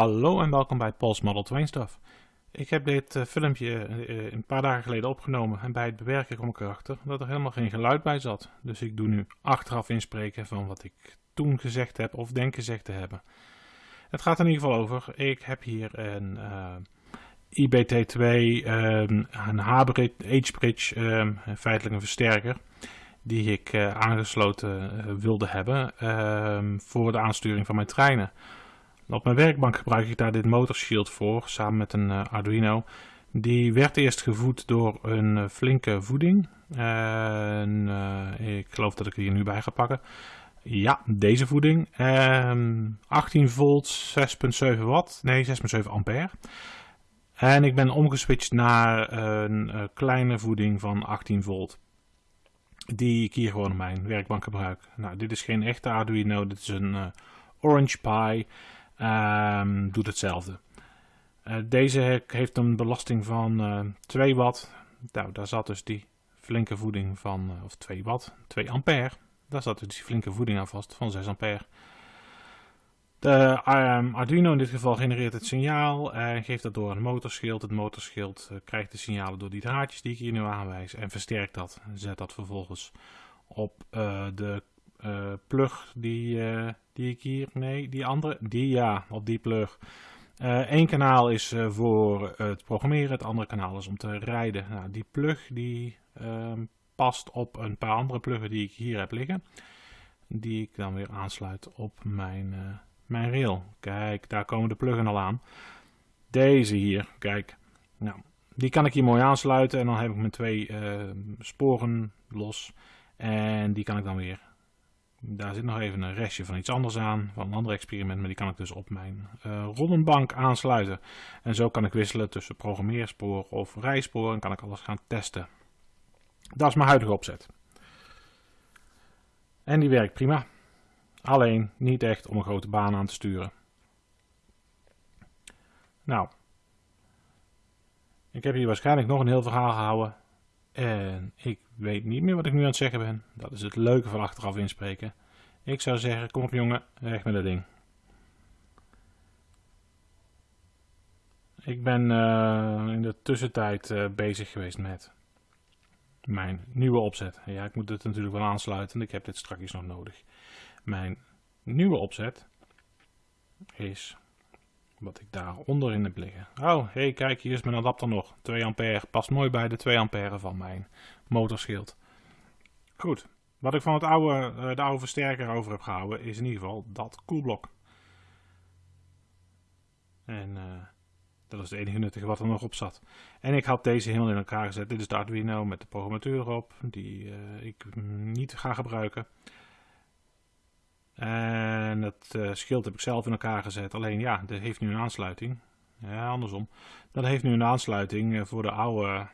Hallo en welkom bij Paul's Model Train Stuff. Ik heb dit uh, filmpje uh, een paar dagen geleden opgenomen en bij het bewerken kom ik erachter dat er helemaal geen geluid bij zat. Dus ik doe nu achteraf inspreken van wat ik toen gezegd heb of denk gezegd te hebben. Het gaat in ieder geval over, ik heb hier een uh, IBT2, um, een H-bridge, um, feitelijk een versterker die ik aangesloten wilde hebben um, voor de aansturing van mijn treinen. Op mijn werkbank gebruik ik daar dit motorshield voor, samen met een uh, Arduino. Die werd eerst gevoed door een uh, flinke voeding. En, uh, ik geloof dat ik die hier nu bij ga pakken. Ja, deze voeding. 18 volt, 6.7 watt. Nee, 6.7 ampère. En ik ben omgeswitcht naar een kleine voeding van 18 volt. Die ik hier gewoon op mijn werkbank gebruik. Nou, dit is geen echte Arduino, dit is een Orange Pi. Um, doet hetzelfde. Uh, deze heeft een belasting van uh, 2 watt. Nou, daar zat dus die flinke voeding van, uh, of 2 watt, 2 ampère. Daar zat dus die flinke voeding aan vast van 6 ampère. De um, Arduino in dit geval genereert het signaal en geeft dat door een motorschild. Het motorschild krijgt de signalen door die draadjes die ik hier nu aanwijs en versterkt dat. Zet dat vervolgens op de plug die, die ik hier, nee, die andere, die ja, op die plug. Eén uh, kanaal is voor het programmeren, het andere kanaal is om te rijden. Nou, die plug die ehm, past op een paar andere pluggen die ik hier heb liggen. Die ik dan weer aansluit op mijn, mijn rail. Kijk, daar komen de pluggen al aan. Deze hier, kijk. Nou, die kan ik hier mooi aansluiten en dan heb ik mijn twee ehm, sporen los. En die kan ik dan weer daar zit nog even een restje van iets anders aan, van een ander experiment, maar die kan ik dus op mijn uh, rollenbank aansluiten. En zo kan ik wisselen tussen programmeerspoor of rijspoor en kan ik alles gaan testen. Dat is mijn huidige opzet. En die werkt prima. Alleen niet echt om een grote baan aan te sturen. Nou, ik heb hier waarschijnlijk nog een heel verhaal gehouden. En ik weet niet meer wat ik nu aan het zeggen ben. Dat is het leuke van achteraf inspreken. Ik zou zeggen, kom op jongen, weg met dat ding. Ik ben uh, in de tussentijd uh, bezig geweest met mijn nieuwe opzet. Ja, ik moet dit natuurlijk wel aansluiten, ik heb dit straks nog nodig. Mijn nieuwe opzet is wat ik daaronder in heb liggen. Oh, hé, hey, kijk, hier is mijn adapter nog. 2 ampère, past mooi bij de 2 ampère van mijn motorschild. Goed, wat ik van het oude, uh, de oude versterker over heb gehouden is in ieder geval dat koelblok. En uh, dat is het enige nuttige wat er nog op zat. En ik had deze helemaal in elkaar gezet. Dit is de Arduino met de programmateur erop, die uh, ik niet ga gebruiken. En het schild heb ik zelf in elkaar gezet. Alleen ja, dit heeft nu een aansluiting. Ja, andersom. Dat heeft nu een aansluiting voor de oude,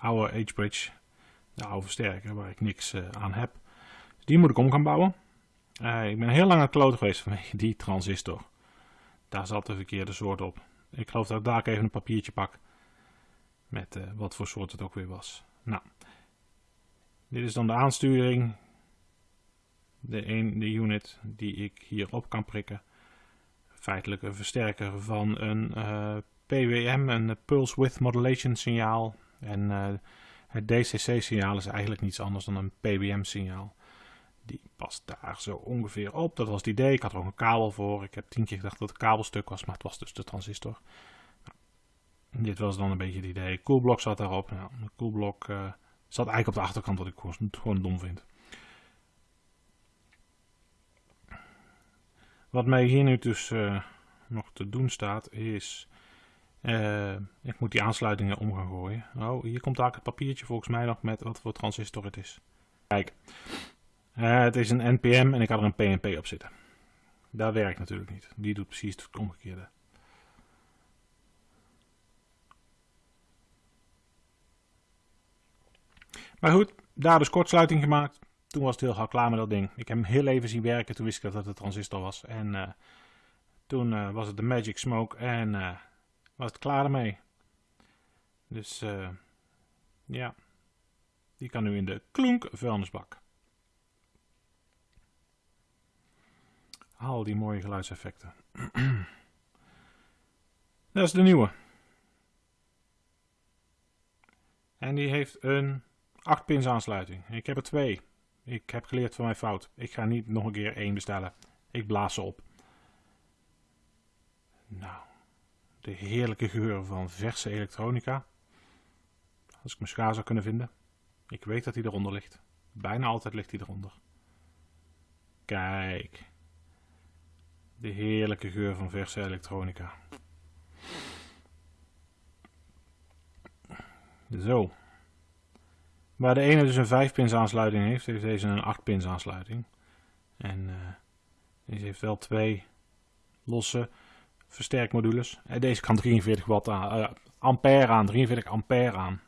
oude H-bridge. De oude versterker waar ik niks uh, aan heb. Die moet ik om gaan bouwen. ik ben heel lang aan het kloten geweest vanwege die transistor. Daar zat de verkeerde soort op. Ik geloof dat ik daar even een papiertje pak. Met wat voor soort het ook weer was. Nou. Dit is dan de aansturing de, een, de unit die ik hierop kan prikken. Feitelijk een versterker van een PWM, een Pulse Width Modulation signaal. En uh, het DCC signaal is eigenlijk niets anders dan een PWM signaal. Die past daar zo ongeveer op. Dat was het idee. Ik had er ook een kabel voor. Ik heb tien keer gedacht dat het kabelstuk was, maar het was dus de transistor. Nou, dit was dan een beetje het idee. Koelblok zat daarop. Nou, koelblok uh, zat eigenlijk op de achterkant, wat ik gewoon, gewoon dom vind. Wat mij hier nu dus uh, nog te doen staat is... Uh, ik moet die aansluitingen om gaan gooien. Oh, hier komt eigenlijk het papiertje volgens mij nog met wat voor transistor het is. Kijk, uh, het is een NPM en ik had er een PNP op zitten. Dat werkt natuurlijk niet. Die doet precies het omgekeerde. Maar goed, daar dus kortsluiting gemaakt. Toen was het heel gauw klaar met dat ding. Ik heb hem heel even zien werken, toen wist ik dat het een transistor was. En uh, toen was het de Magic Smoke en was het klaar ermee. Dus ja, die kan nu in de klonk vuilnisbak. Al die mooie geluidseffecten. Dat is de nieuwe. En die heeft een 8 pins aansluiting. Ik heb er twee. Ik heb geleerd van mijn fout. Ik ga niet nog een keer één bestellen. Ik blaas ze op. Nou, de heerlijke geur van verse elektronica. Als ik mijn schaar zou kunnen vinden. Ik weet dat hij eronder ligt. Bijna altijd ligt hij eronder. Kijk. De heerlijke geur van verse elektronica. Zo. Waar de ene dus een 5 pins aansluiting heeft, heeft deze een 8 pins aansluiting. En uh, deze heeft wel twee losse versterkmodules. En deze kan 43 watt aan, uh, ampère aan, 43 ampère aan.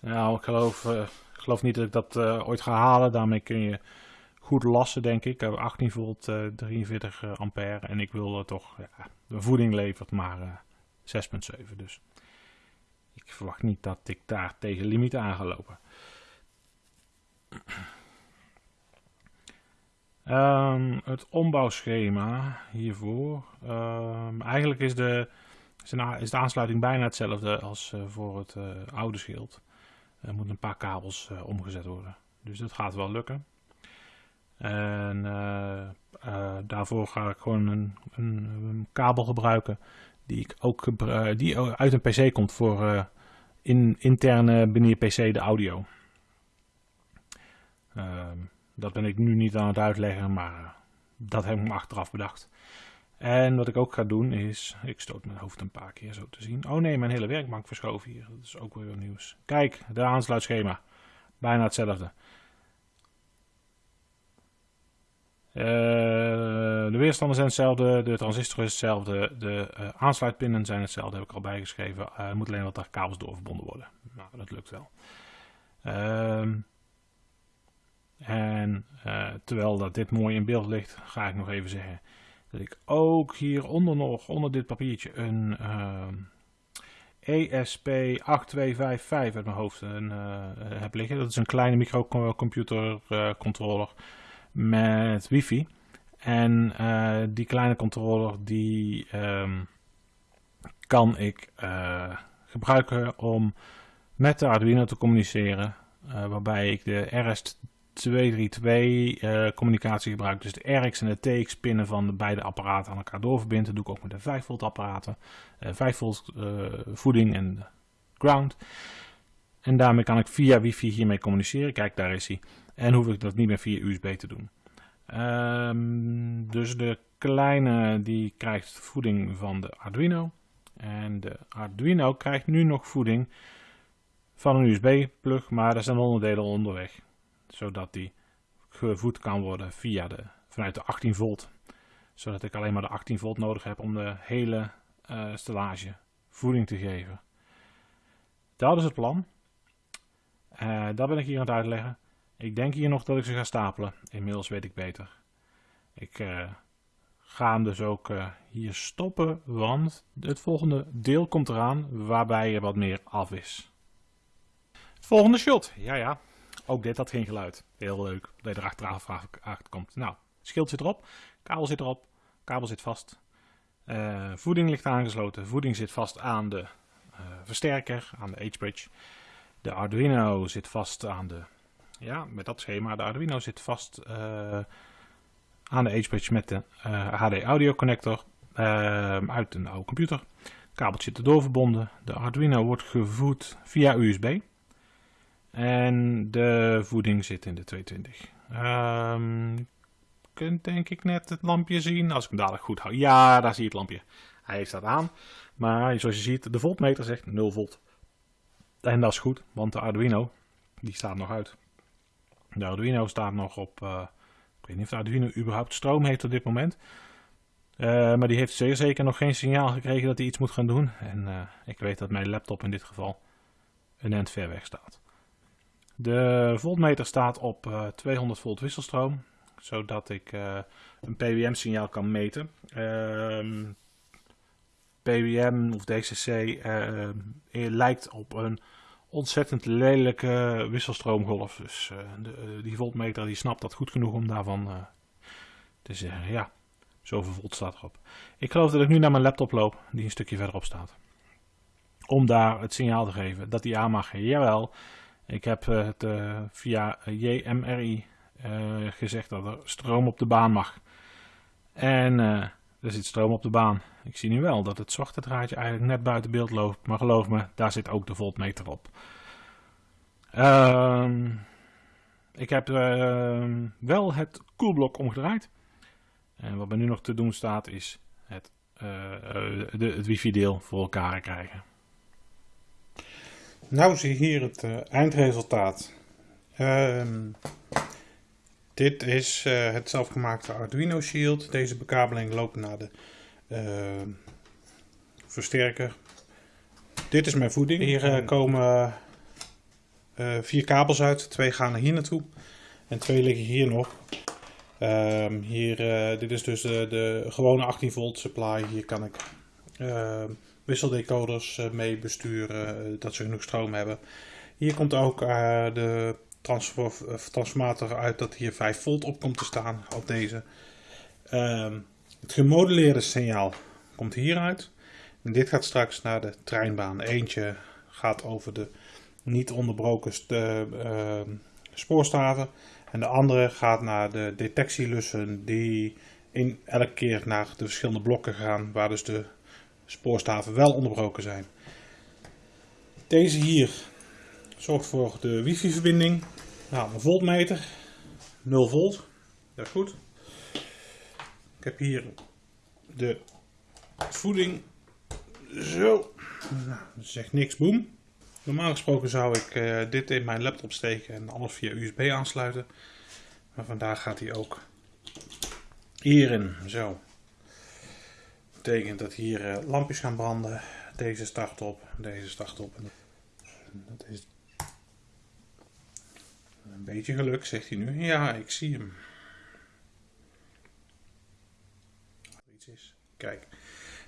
Nou, ik geloof, uh, ik geloof niet dat ik dat ooit ga halen. Daarmee kun je goed lassen, denk ik. Ik heb 18 volt, 43 ampère. En ik wil toch, ja, de voeding levert maar 6,7. Dus ik verwacht niet dat ik daar tegen limiet aan ga lopen. Um, het ombouwschema hiervoor. Um, eigenlijk is de, is de aansluiting bijna hetzelfde als uh, voor het uh, oude schild. Er moeten een paar kabels uh, omgezet worden. Dus dat gaat wel lukken. En daarvoor ga ik gewoon een, een, kabel gebruiken die ik ook die uit een PC komt voor in, interne binnen je PC de audio. Uh, dat ben ik nu niet aan het uitleggen, maar dat heb ik me achteraf bedacht. En wat ik ook ga doen is, ik stoot mijn hoofd een paar keer zo te zien. Oh nee, mijn hele werkbank verschoven hier. Dat is ook weer nieuws. Kijk, de aansluitschema. Bijna hetzelfde. Uh, de weerstanden zijn hetzelfde, de transistor is hetzelfde, de uh, aansluitpinnen zijn hetzelfde, heb ik al bijgeschreven. Uh, moet alleen wat daar kabels door verbonden worden. Nou, dat lukt wel. Ehm, en terwijl dat dit mooi in beeld ligt, ga ik nog even zeggen dat ik ook hieronder nog, onder dit papiertje, een ESP8255 uit mijn hoofd een, heb liggen. Dat is een kleine microcomputer controller met wifi. En die kleine controller die um, kan ik gebruiken om met de Arduino te communiceren. Waarbij ik de RS232 communicatie gebruik. Dus de RX en de TX pinnen van de beide apparaten aan elkaar doorverbind. Dat doe ik ook met de 5 volt apparaten. 5 volt voeding en ground. En daarmee kan ik via wifi hiermee communiceren. Kijk, daar is hij. En hoef ik dat niet meer via USB te doen. Dus de kleine die krijgt voeding van de Arduino. En de Arduino krijgt nu nog voeding van een USB-plug, maar er zijn onderdelen onderweg. Zodat die gevoed kan worden via de, vanuit de 18 volt. Zodat ik alleen maar de 18 volt nodig heb om de hele uh, stellage voeding te geven. Dat is het plan. Uh, dat ben ik hier aan het uitleggen. Ik denk hier nog dat ik ze ga stapelen. Inmiddels weet ik beter. Ik uh, ga hem dus ook hier stoppen, want het volgende deel komt eraan waarbij er wat meer af is. Volgende shot. Ja, ja. Ook dit had geen geluid. Heel leuk dat je er achteraf achter komt. Nou, schild zit erop, kabel zit erop, kabel zit vast. Uh, voeding ligt aangesloten. Voeding zit vast aan de versterker, aan de H-bridge. De Arduino zit vast aan de ja, met dat schema. De Arduino zit vast uh, aan de H-bridge met de eh, HD audio connector uit een oude computer. Kabeltje erdoor verbonden. De Arduino wordt gevoed via USB. En de voeding zit in de 220. Um, je kunt denk ik net het lampje zien. Als ik hem dadelijk goed hou. Ja, daar zie je het lampje. Hij staat aan. Maar zoals je ziet, de voltmeter zegt 0 volt. En dat is goed, want de Arduino die staat nog uit. De Arduino staat nog op, uh, ik weet niet of de Arduino überhaupt stroom heeft op dit moment. Uh, maar die heeft zeer zeker nog geen signaal gekregen dat hij iets moet gaan doen. En uh, ik weet dat mijn laptop in dit geval een end ver weg staat. De voltmeter staat op 200 volt wisselstroom, zodat ik een PWM signaal kan meten. Ehm, PWM of DCC lijkt op een ontzettend lelijke wisselstroomgolf. Dus de, die voltmeter die snapt dat goed genoeg om daarvan te zeggen, ja, Zoveel volt staat erop. Ik geloof dat ik nu naar mijn laptop loop, die een stukje verderop staat. Om daar het signaal te geven dat die aan mag. Jawel, ik heb eh, het uh, via JMRI uh, gezegd dat er stroom op de baan mag. En er zit stroom op de baan. Ik zie nu wel dat het draadje eigenlijk net buiten beeld loopt. Maar geloof me, daar zit ook de voltmeter op. Ehm, ik heb ehm, wel het koelblok omgedraaid. En wat me nu nog te doen staat is het, de, het wifi deel voor elkaar krijgen. Nou zie je hier het uh, eindresultaat. Um, dit is uh, het zelfgemaakte Arduino Shield. Deze bekabeling loopt naar de uh, versterker. Dit is mijn voeding. Hier komen vier kabels uit. Twee gaan hier naartoe. En twee liggen hier nog. Um, hier, dit is dus de, de gewone 18 volt supply. Hier kan ik ehm, wisseldecoders eh, mee besturen, eh, dat ze genoeg stroom hebben. Hier komt ook eh, de transformator uit dat hier 5 volt op komt te staan op deze. Ehm, het gemodelleerde signaal komt hieruit. En dit gaat straks naar de treinbaan. Eentje gaat over de niet onderbroken uh, spoorstaven. En de andere gaat naar de detectielussen die in elke keer naar de verschillende blokken gaan. Waar dus de spoorstaven wel onderbroken zijn. Deze hier zorgt voor de wifi verbinding. Nou, een voltmeter, 0 volt, dat is goed. Ik heb hier de voeding, zo, nou, zegt niks, boem. Normaal gesproken zou ik uh, dit in mijn laptop steken en alles via USB aansluiten. Maar vandaag gaat hij ook hierin, zo betekent dat hier uh, lampjes gaan branden. Deze start op, deze start op. Dat is een beetje geluk, zegt hij nu. Ja, ik zie hem. Iets is. Kijk,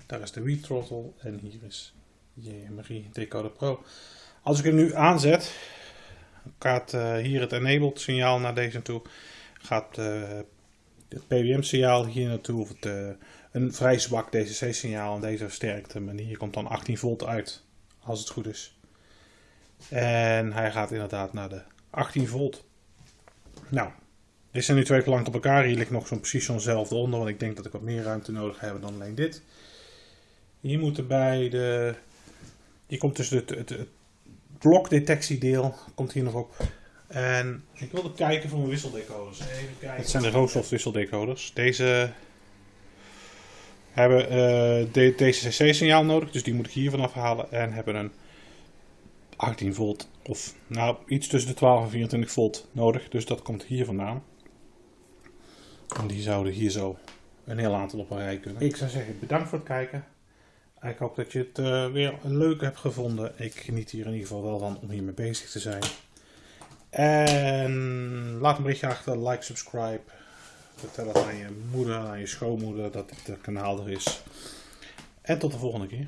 daar is de Wii throttle en hier is JMRI Decoder Pro. Als ik hem nu aanzet, gaat uh, hier het enabled signaal naar deze toe. Gaat uh, het PWM signaal hier naartoe, of het een vrij zwak DC-signaal en deze versterkt hem. Hier komt dan 18 volt uit, als het goed is. En hij gaat inderdaad naar de 18 volt. Nou, dit zijn nu twee gelangt op elkaar. Hier ligt nog zo'n precies zo'nzelfde onder, want ik denk dat ik wat meer ruimte nodig heb dan alleen dit. Hier moeten bij de... Hier komt dus het, het, het blokdetectiedeel, komt hier nog op. En ik wilde kijken voor mijn wisseldecoders. Even kijken. Het zijn de Rosoft wisseldecoders. Deze hebben uh, DCC-signaal nodig, dus die moet ik hier vanaf halen. En hebben een 18 volt of nou iets tussen de 12 en 24 volt nodig. Dus dat komt hier vandaan. En die zouden hier zo een heel aantal op een rij kunnen. Ik zou zeggen bedankt voor het kijken. Ik hoop dat je het uh, weer leuk hebt gevonden. Ik geniet hier in ieder geval wel van om hiermee bezig te zijn. En laat een berichtje achter, like, subscribe. Vertel het aan je moeder, aan je schoonmoeder dat dit kanaal er is. En tot de volgende keer.